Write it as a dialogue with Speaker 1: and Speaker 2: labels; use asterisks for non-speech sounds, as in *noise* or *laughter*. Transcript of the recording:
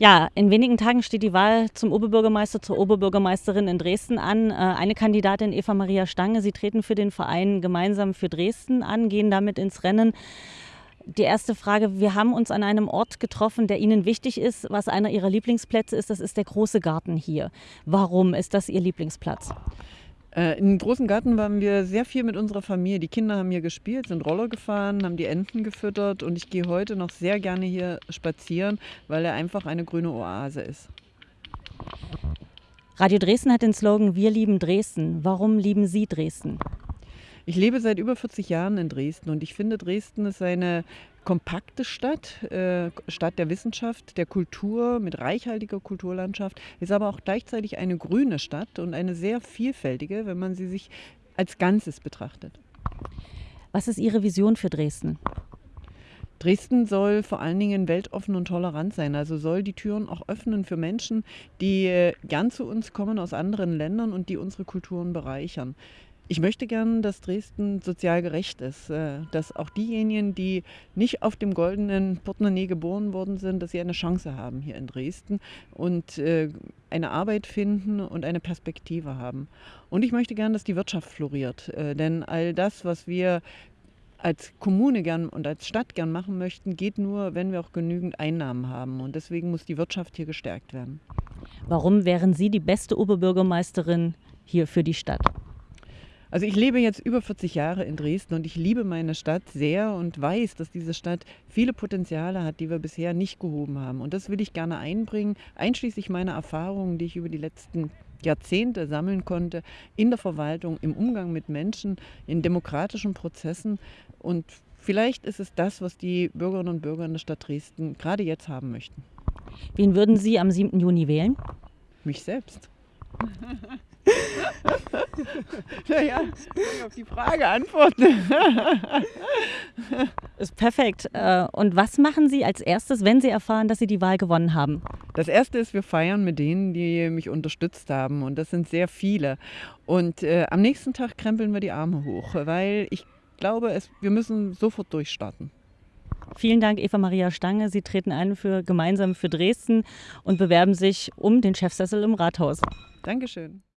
Speaker 1: Ja, in wenigen Tagen steht die Wahl zum Oberbürgermeister, zur Oberbürgermeisterin in Dresden an. Äh, eine Kandidatin, Eva Maria Stange, Sie treten für den Verein gemeinsam für Dresden an, gehen damit ins Rennen. Die erste Frage, wir haben uns an einem Ort getroffen, der Ihnen wichtig ist, was einer Ihrer Lieblingsplätze ist, das ist der große Garten hier. Warum ist das Ihr Lieblingsplatz?
Speaker 2: Äh, Im großen Garten waren wir sehr viel mit unserer Familie. Die Kinder haben hier gespielt, sind Roller gefahren, haben die Enten gefüttert und ich gehe heute noch sehr gerne hier spazieren, weil er einfach eine grüne Oase ist.
Speaker 1: Radio Dresden hat den Slogan Wir lieben Dresden. Warum lieben Sie Dresden?
Speaker 2: Ich lebe seit über 40 Jahren in Dresden und ich finde, Dresden ist eine kompakte Stadt, äh, Stadt der Wissenschaft, der Kultur mit reichhaltiger Kulturlandschaft, ist aber auch gleichzeitig eine grüne Stadt und eine sehr vielfältige, wenn man sie sich als Ganzes betrachtet.
Speaker 1: Was ist Ihre Vision für Dresden?
Speaker 2: Dresden soll vor allen Dingen weltoffen und tolerant sein. Also soll die Türen auch öffnen für Menschen, die äh, gern zu uns kommen aus anderen Ländern und die unsere Kulturen bereichern. Ich möchte gern, dass Dresden sozial gerecht ist, äh, dass auch diejenigen, die nicht auf dem goldenen Portemonnaie geboren worden sind, dass sie eine Chance haben hier in Dresden und äh, eine Arbeit finden und eine Perspektive haben. Und ich möchte gern, dass die Wirtschaft floriert, äh, denn all das, was wir als Kommune gern und als Stadt gern machen möchten, geht nur, wenn wir auch genügend Einnahmen haben. Und deswegen muss die Wirtschaft hier gestärkt werden.
Speaker 1: Warum wären Sie die beste Oberbürgermeisterin hier für die Stadt?
Speaker 2: Also ich lebe jetzt über 40 Jahre in Dresden und ich liebe meine Stadt sehr und weiß, dass diese Stadt viele Potenziale hat, die wir bisher nicht gehoben haben. Und das will ich gerne einbringen, einschließlich meiner Erfahrungen, die ich über die letzten Jahrzehnte sammeln konnte in der Verwaltung, im Umgang mit Menschen, in demokratischen Prozessen. Und vielleicht ist es das, was die Bürgerinnen und Bürger in der Stadt Dresden gerade jetzt haben möchten.
Speaker 1: Wen würden Sie am 7. Juni wählen?
Speaker 2: Mich selbst. *laughs* *laughs* naja, ich auf die Frage antworten. *laughs*
Speaker 1: Ist perfekt. Äh, und was machen Sie als erstes, wenn Sie erfahren, dass Sie die Wahl gewonnen haben?
Speaker 2: Das erste ist, wir feiern mit denen, die mich unterstützt haben. Und das sind sehr viele. Und äh, am nächsten Tag krempeln wir die Arme hoch, weil ich glaube, es, wir müssen sofort durchstarten.
Speaker 1: Vielen Dank, Eva Maria Stange. Sie treten ein für gemeinsam für Dresden und bewerben sich um den Chefsessel im Rathaus.
Speaker 2: Dankeschön.